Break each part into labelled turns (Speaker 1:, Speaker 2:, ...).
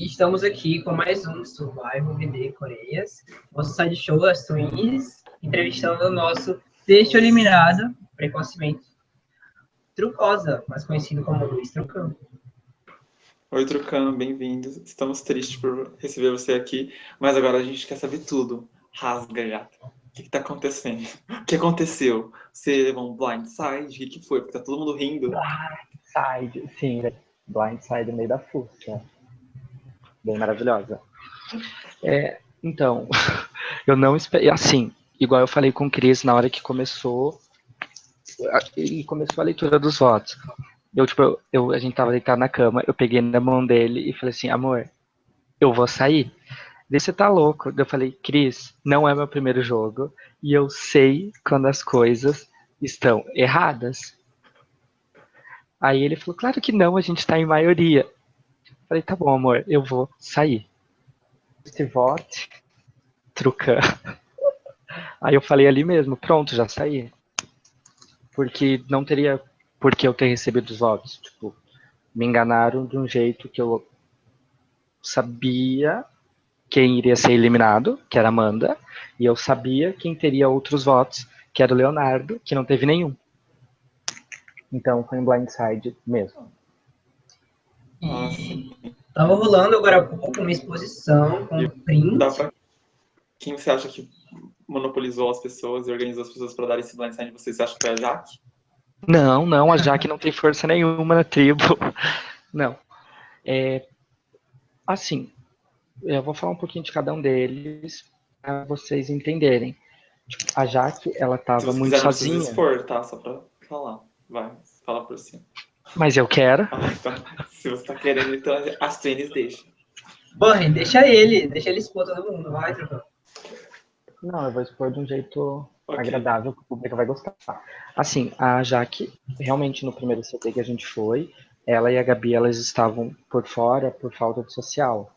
Speaker 1: E estamos aqui com mais um Survival VD Coreias, nosso side show As Twins, entrevistando o nosso sexto eliminado, precocemente, Trucosa, mais conhecido como Luiz Trucão.
Speaker 2: Oi, Trucano, bem-vindo. Estamos tristes por receber você aqui, mas agora a gente quer saber tudo. Rasga, gato. O que está acontecendo? O que aconteceu? Você levou um blindside? O que, que foi? Porque tá todo mundo rindo.
Speaker 3: Blindside, sim, blindside no meio da fuça. Bem maravilhosa. É, então, eu não esperei. Assim, igual eu falei com o Cris na hora que começou. E começou a leitura dos votos. Eu, tipo, eu, a gente tava deitado na cama, eu peguei na mão dele e falei assim, amor, eu vou sair. Você tá louco. Eu falei, Cris, não é meu primeiro jogo e eu sei quando as coisas estão erradas. Aí ele falou, claro que não, a gente tá em maioria. Falei, tá bom, amor, eu vou sair. Este vote, trucando. Aí eu falei ali mesmo, pronto, já saí. Porque não teria porque eu ter recebido os votos. Tipo, me enganaram de um jeito que eu sabia quem iria ser eliminado, que era Amanda, e eu sabia quem teria outros votos, que era o Leonardo, que não teve nenhum. Então foi um blindside mesmo.
Speaker 1: E tava rolando agora há pouco uma exposição com print. Pra...
Speaker 2: Quem você acha que monopolizou as pessoas e organizou as pessoas para dar esse blindside? Você acha que foi a Jaque?
Speaker 3: Não, não, a Jaque não tem força nenhuma na tribo. Não. É, assim, eu vou falar um pouquinho de cada um deles para vocês entenderem. Tipo, a Jaque, ela tava muito sozinha. Não
Speaker 2: expor, tá? Só para falar. Vai, fala por cima.
Speaker 3: Mas eu quero.
Speaker 2: Ah, se você tá querendo, então as tênis deixa.
Speaker 1: Bom, deixa ele, deixa ele expor todo mundo, vai, Trocão.
Speaker 3: Não, eu vou expor de um jeito okay. agradável que o público vai gostar. Assim, a Jaque, realmente no primeiro CT que a gente foi, ela e a Gabi, elas estavam por fora por falta de social.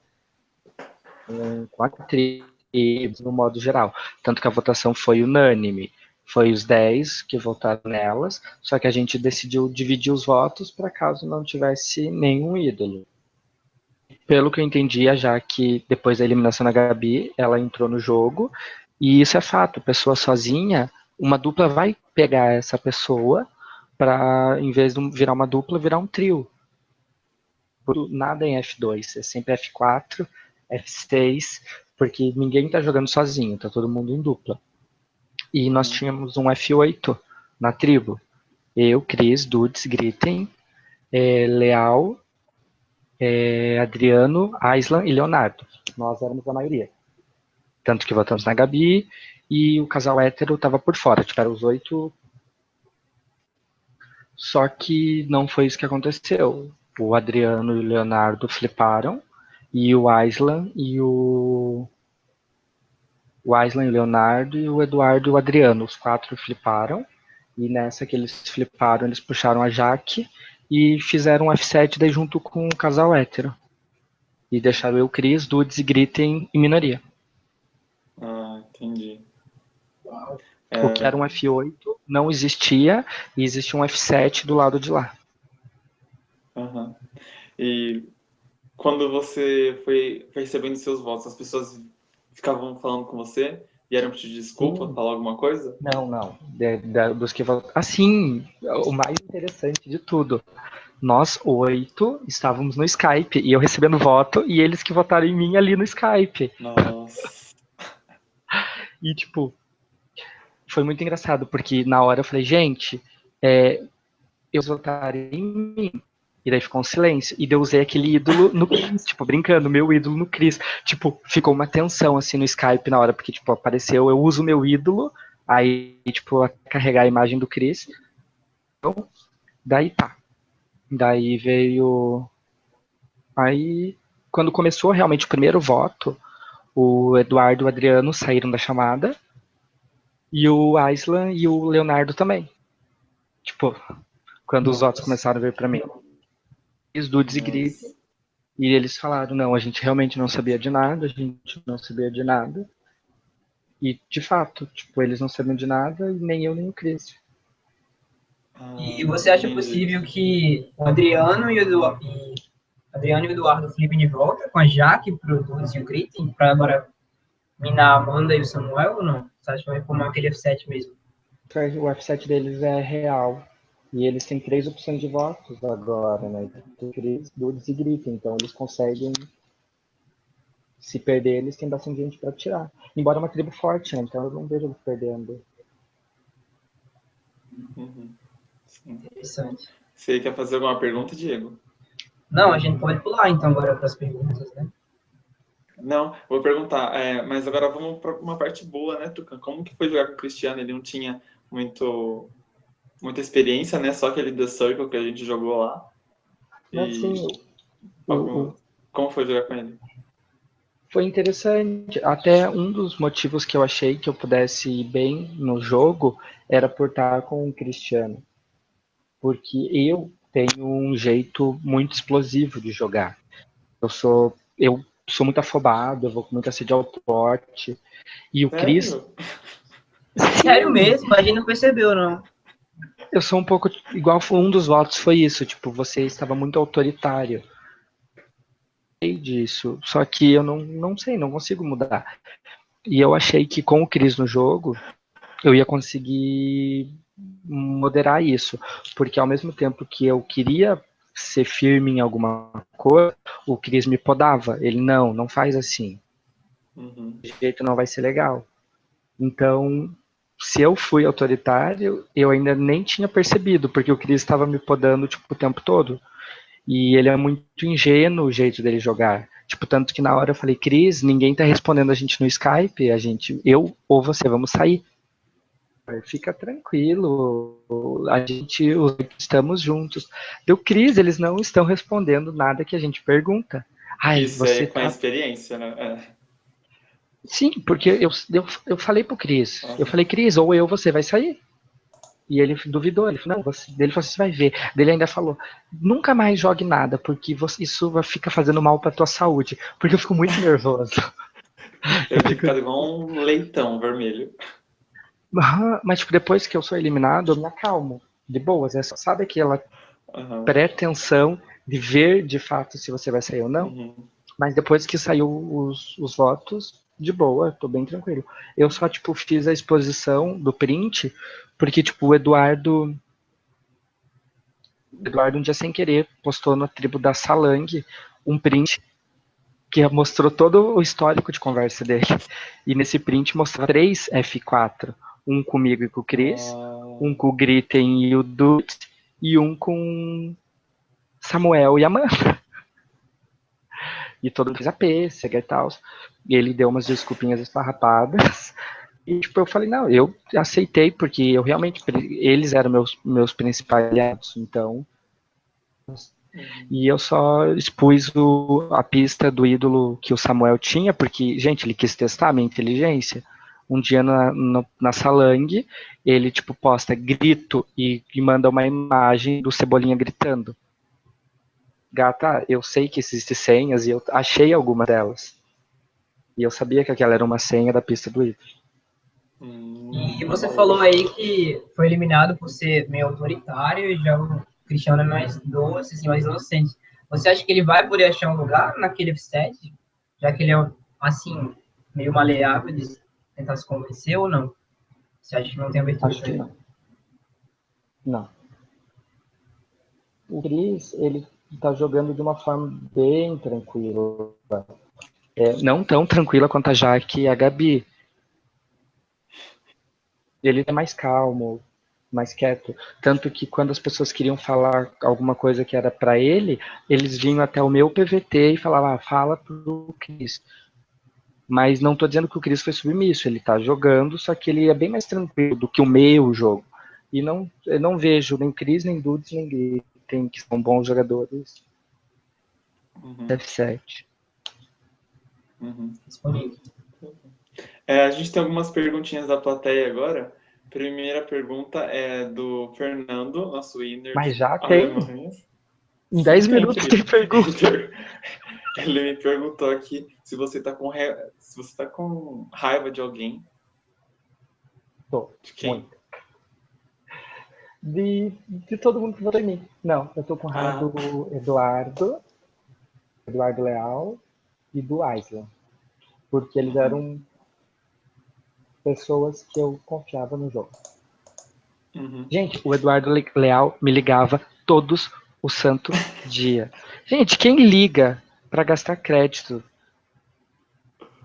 Speaker 3: Com a tribos, no modo geral. Tanto que a votação foi unânime. Foi os 10 que votaram nelas, só que a gente decidiu dividir os votos para caso não tivesse nenhum ídolo. Pelo que eu entendi, a Jaque, depois da eliminação da Gabi, ela entrou no jogo e isso é fato, pessoa sozinha, uma dupla vai pegar essa pessoa para, em vez de virar uma dupla, virar um trio. Nada em F2, é sempre F4, F6, porque ninguém está jogando sozinho, tá todo mundo em dupla. E nós tínhamos um F8 na tribo. Eu, Cris, Dudes, Gritem, é, Leal, é, Adriano, Aislan e Leonardo. Nós éramos a maioria. Tanto que votamos na Gabi e o casal hétero estava por fora, tiveram os oito. Só que não foi isso que aconteceu. O Adriano e o Leonardo fliparam e o Aislan e o o Aislan e o Leonardo e o Eduardo e o Adriano, os quatro fliparam. E nessa que eles fliparam, eles puxaram a Jaque e fizeram um F7 daí junto com o casal hétero. E deixaram eu, Cris, Dudes e Gritem em minoria.
Speaker 2: Entendi.
Speaker 3: É... O que era um F8 não existia e existia um F7 do lado de lá.
Speaker 2: Uhum. E quando você foi, foi recebendo seus votos, as pessoas ficavam falando com você e eram pedir desculpa, Sim. falar alguma coisa?
Speaker 3: Não, não. De, de, dos que Assim, o mais interessante de tudo. Nós oito estávamos no Skype e eu recebendo voto e eles que votaram em mim ali no Skype.
Speaker 2: Nossa.
Speaker 3: E, tipo, foi muito engraçado, porque na hora eu falei, gente, é, eu votar em mim. E daí ficou um silêncio. E eu usei aquele ídolo no Chris, tipo, brincando, meu ídolo no Chris. Tipo, ficou uma tensão, assim, no Skype na hora, porque, tipo, apareceu, eu uso meu ídolo, aí, tipo, carregar a imagem do Chris. Então, daí tá. Daí veio... Aí, quando começou realmente o primeiro voto, o Eduardo e o Adriano saíram da chamada. E o Aislan e o Leonardo também. Tipo, quando Nossa. os votos começaram a vir para mim. Os dudes e gritos. E eles falaram, não, a gente realmente não sabia de nada, a gente não sabia de nada. E, de fato, tipo, eles não sabiam de nada, e nem eu, nem o Cris.
Speaker 1: E você acha possível que o Adriano e o, Adriano e o Eduardo flipem de volta com a Jaque pro Dudes e o Gritten para agora minar a Amanda e o Samuel ou não? Você acha que vai reformar aquele F7 mesmo?
Speaker 3: O F7 deles é real. E eles têm três opções de votos agora, né? Cris, Dudes e Gritten. Então eles conseguem. Se perder, eles têm bastante gente para tirar. Embora é uma tribo forte, né? Então eu não vejo eles perdendo.
Speaker 2: Uhum.
Speaker 1: Interessante.
Speaker 2: Você quer fazer alguma pergunta, Diego?
Speaker 1: Não, a gente pode pular então agora para as perguntas, né?
Speaker 2: Não, vou perguntar, é, mas agora vamos para uma parte boa, né, Tucan? Como que foi jogar com o Cristiano? Ele não tinha muito, muita experiência, né? Só aquele The Circle que a gente jogou lá.
Speaker 3: E... Assim,
Speaker 2: algum... Como foi jogar com ele?
Speaker 3: Foi interessante. Até um dos motivos que eu achei que eu pudesse ir bem no jogo era por estar com o Cristiano. Porque eu tenho um jeito muito explosivo de jogar. Eu sou eu sou muito afobado, eu vou com muita sede ao porte. E o Sério? Cris.
Speaker 1: Sério mesmo? A gente não percebeu, não.
Speaker 3: Eu sou um pouco igual um dos votos foi isso, tipo, você estava muito autoritário. Sei disso, só que eu não, não sei, não consigo mudar. E eu achei que com o Cris no jogo, eu ia conseguir moderar isso, porque ao mesmo tempo que eu queria ser firme em alguma coisa, o Cris me podava. Ele, não, não faz assim. Uhum. De jeito não vai ser legal. Então, se eu fui autoritário, eu ainda nem tinha percebido, porque o Cris estava me podando tipo, o tempo todo. E ele é muito ingênuo o jeito dele jogar. Tipo, tanto que na hora eu falei, Cris, ninguém tá respondendo a gente no Skype, a gente, eu ou você, vamos sair. Fica tranquilo, a gente estamos juntos. Deu Cris, eles não estão respondendo nada que a gente pergunta.
Speaker 2: Ai, Isso você é com tá... a experiência, né? É.
Speaker 3: Sim, porque eu, eu, eu falei pro Cris, uhum. eu falei, Cris, ou eu você vai sair. E ele duvidou, ele falou, não, você, ele falou, você vai ver. Ele ainda falou, nunca mais jogue nada, porque você, isso vai ficar fazendo mal pra tua saúde. Porque eu fico muito nervoso.
Speaker 2: eu fico igual um leitão vermelho.
Speaker 3: Mas, tipo, depois que eu sou eliminado, eu me acalmo. De boas. É só, sabe aquela uhum. pretensão de ver de fato se você vai sair ou não? Uhum. Mas depois que saiu os, os votos, de boa, tô bem tranquilo. Eu só, tipo, fiz a exposição do print, porque, tipo, o Eduardo. Eduardo, um dia sem querer, postou na tribo da Salang um print que mostrou todo o histórico de conversa dele. E nesse print mostrou três F4 um comigo e com o Chris, oh. um com o Gritten e o Dude, e um com Samuel e Amanda. E todo mundo fez a pêssega e tal. E ele deu umas desculpinhas esfarrapadas. E tipo, eu falei, não, eu aceitei, porque eu realmente, eles eram meus, meus principais aliados, então. E eu só expus o, a pista do ídolo que o Samuel tinha, porque, gente, ele quis testar a minha inteligência um dia na, no, na Salang, ele tipo posta grito e, e, manda uma imagem do Cebolinha gritando. Gata, eu sei que existem senhas e eu achei alguma delas. E eu sabia que aquela era uma senha da pista do Ivo.
Speaker 1: E você falou aí que foi eliminado por ser meio autoritário e já o Cristiano é mais doce, assim, mais inocente. Você acha que ele vai poder achar um lugar naquele set? Já que ele é, assim, meio maleável, tentar se convencer ou não? Você acha que não tem abertura?
Speaker 3: Acho que não. Não. O Cris, ele está jogando de uma forma bem tranquila. É, não tão tranquila quanto a Jaque e a Gabi. Ele é mais calmo, mais quieto. Tanto que quando as pessoas queriam falar alguma coisa que era para ele, eles vinham até o meu PVT e falavam, ah, fala pro Cris. Mas não estou dizendo que o Cris foi submisso, ele está jogando, só que ele é bem mais tranquilo do que o meu jogo. E não, eu não vejo nem Cris, nem Dudes, nem Gritten, que são bons jogadores. Uhum. F7.
Speaker 2: Uhum. É, a gente tem algumas perguntinhas da plateia agora. Primeira pergunta é do Fernando, nosso winner.
Speaker 3: Mas já tem. Em 10 minutos tem pergunta.
Speaker 2: Ele me perguntou aqui se você tá com, re... se você tá com raiva de alguém.
Speaker 3: Tô. De quem? Muito. De, de todo mundo que votou em mim. Não, eu tô com raiva ah. do Eduardo, Eduardo Leal e do Island, porque eles eram pessoas que eu confiava no jogo. Uhum. Gente, o Eduardo Leal me ligava todos o santo dia. Gente, quem liga para gastar crédito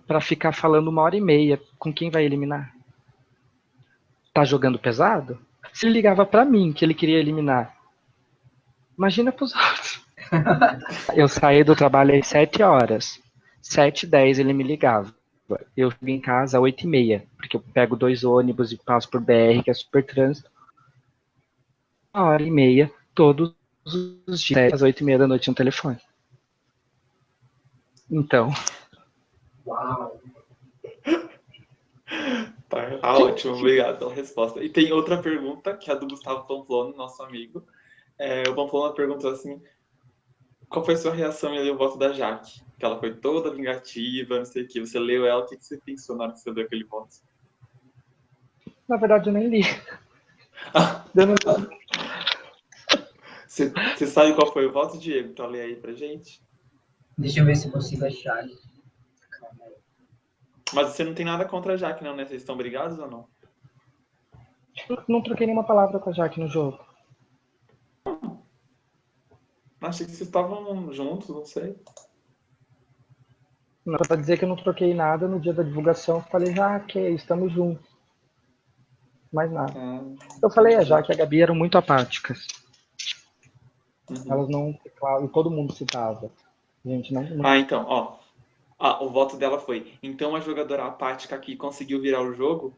Speaker 3: para ficar falando uma hora e meia com quem vai eliminar? Tá jogando pesado? Se ele ligava para mim que ele queria eliminar, imagina pros outros. eu saí do trabalho às 7 horas. 7 e 10 ele me ligava. Eu cheguei em casa às 8 e meia, porque eu pego dois ônibus e passo por BR, que é super trânsito. Uma hora e meia, todos os dias, às 8 e meia da noite no telefone. Então.
Speaker 2: Uau! Tá, tá ótimo, obrigado pela resposta. E tem outra pergunta, que é a do Gustavo Pamplona, nosso amigo. É, o Pamplona perguntou assim: qual foi a sua reação em ler o voto da Jaque? Que ela foi toda vingativa, não sei o que. Você leu ela, o que você pensou na hora que você leu aquele voto?
Speaker 3: Na verdade, eu nem li.
Speaker 2: você, você sabe qual foi o voto, Diego? Então lê aí pra gente.
Speaker 1: Deixa eu ver se eu consigo achar.
Speaker 2: Mas você não tem nada contra a Jaque, não, né? Vocês estão brigados ou não?
Speaker 3: Não troquei nenhuma palavra com a Jaque no jogo.
Speaker 2: Achei que vocês estavam juntos, não sei.
Speaker 3: Não, pra dizer que eu não troquei nada no dia da divulgação, falei, Jaque, estamos juntos. Mais nada. Ah, eu falei a Jaque e a Gabi eram muito apáticas. Uhum. Elas não, claro, e todo mundo citava. Gente, não, não...
Speaker 2: Ah, então, ó. Ah, o voto dela foi. Então a jogadora apática que conseguiu virar o jogo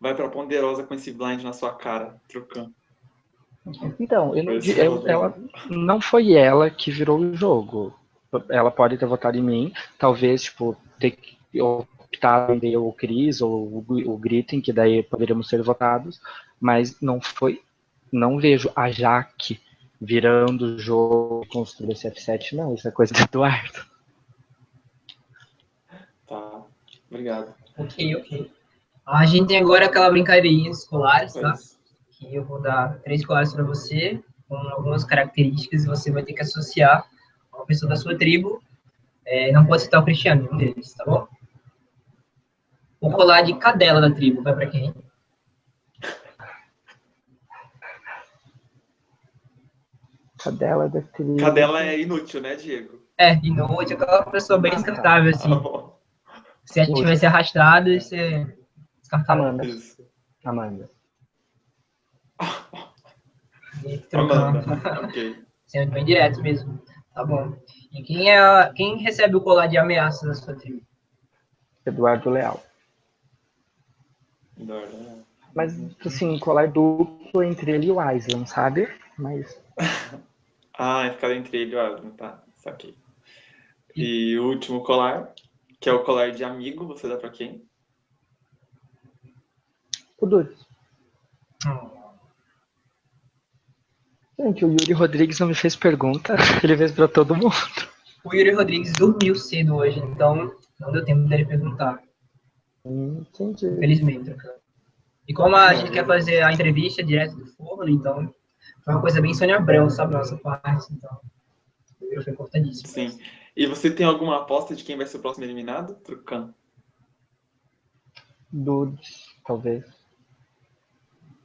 Speaker 2: vai pra ponderosa com esse blind na sua cara, trocando.
Speaker 3: Então, eu não, eu, ela, não foi ela que virou o jogo. Ela pode ter votado em mim, talvez, tipo, ter optado em o Cris ou o, o Gritten, que daí poderíamos ser votados, mas não foi. Não vejo a Jaque virando o jogo construir esse F7, não. Isso é coisa do Eduardo.
Speaker 2: Tá, obrigado.
Speaker 1: Ok, ok. A gente tem agora aquela brincadeirinha escolar, tá? que eu vou dar três classes para você, com algumas características, e você vai ter que associar uma pessoa da sua tribo. É, não pode citar o Cristiano, um deles, tá bom? O colar de cadela da tribo vai para quem?
Speaker 3: Cadela da tribo.
Speaker 2: Cadela é inútil, né, Diego?
Speaker 1: É, inútil, aquela pessoa bem descartável, assim. Tá Se a gente tivesse arrastado, você descartava.
Speaker 3: Amanda. Isso. Amanda.
Speaker 2: Amanda, ok.
Speaker 1: Sendo bem direto mesmo. Tá bom. E quem, é, quem recebe o colar de ameaça da sua tribo?
Speaker 3: Eduardo Leal.
Speaker 2: Eduardo Leal.
Speaker 3: Mas, assim, colar duplo entre ele e o Island, sabe? Mas...
Speaker 2: ah, é ficar entre ele e o Island, tá. Saquei. E o último colar, que é o colar de amigo, você dá pra quem?
Speaker 3: O Dudes. Hum. Gente, o Yuri Rodrigues não me fez pergunta, ele fez pra todo mundo.
Speaker 1: O Yuri Rodrigues dormiu cedo hoje, então não deu tempo dele perguntar.
Speaker 3: Entendi.
Speaker 1: Felizmente. E como a gente quer fazer a entrevista direto do forno, então foi uma coisa bem Sônia Abrão, sabe, nossa parte, então foi importantíssimo.
Speaker 2: Sim. E você tem alguma aposta de quem vai ser o próximo eliminado, Trucano?
Speaker 3: Dudes, talvez.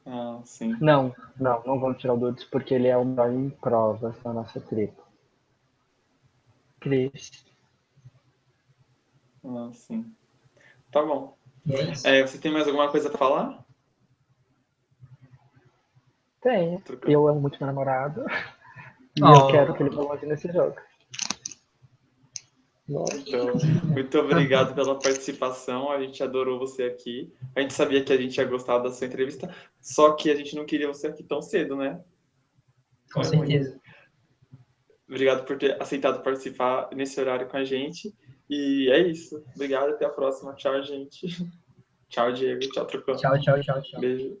Speaker 2: Ah, sim.
Speaker 3: Não, não, não vamos tirar o Dudes porque ele é o melhor em provas da nossa tribo. Cris.
Speaker 2: Ah, sim. Tá bom. É, você tem mais alguma coisa para falar?
Speaker 3: Tenho. Eu amo muito meu namorado. E oh. eu quero que ele vá longe nesse jogo.
Speaker 2: Então, muito obrigado pela participação. A gente adorou você aqui. A gente sabia que a gente ia gostar da sua entrevista, só que a gente não queria você aqui tão cedo, né?
Speaker 1: Com certeza.
Speaker 2: Obrigado por ter aceitado participar nesse horário com a gente. E é isso. Obrigado, até a próxima. Tchau, gente. Tchau, Diego. Tchau, Trucão.
Speaker 1: Tchau, tchau, tchau, tchau.
Speaker 2: Beijo.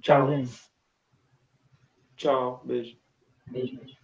Speaker 3: Tchau, gente.
Speaker 2: Tchau, beijo.
Speaker 1: Beijo, beijo.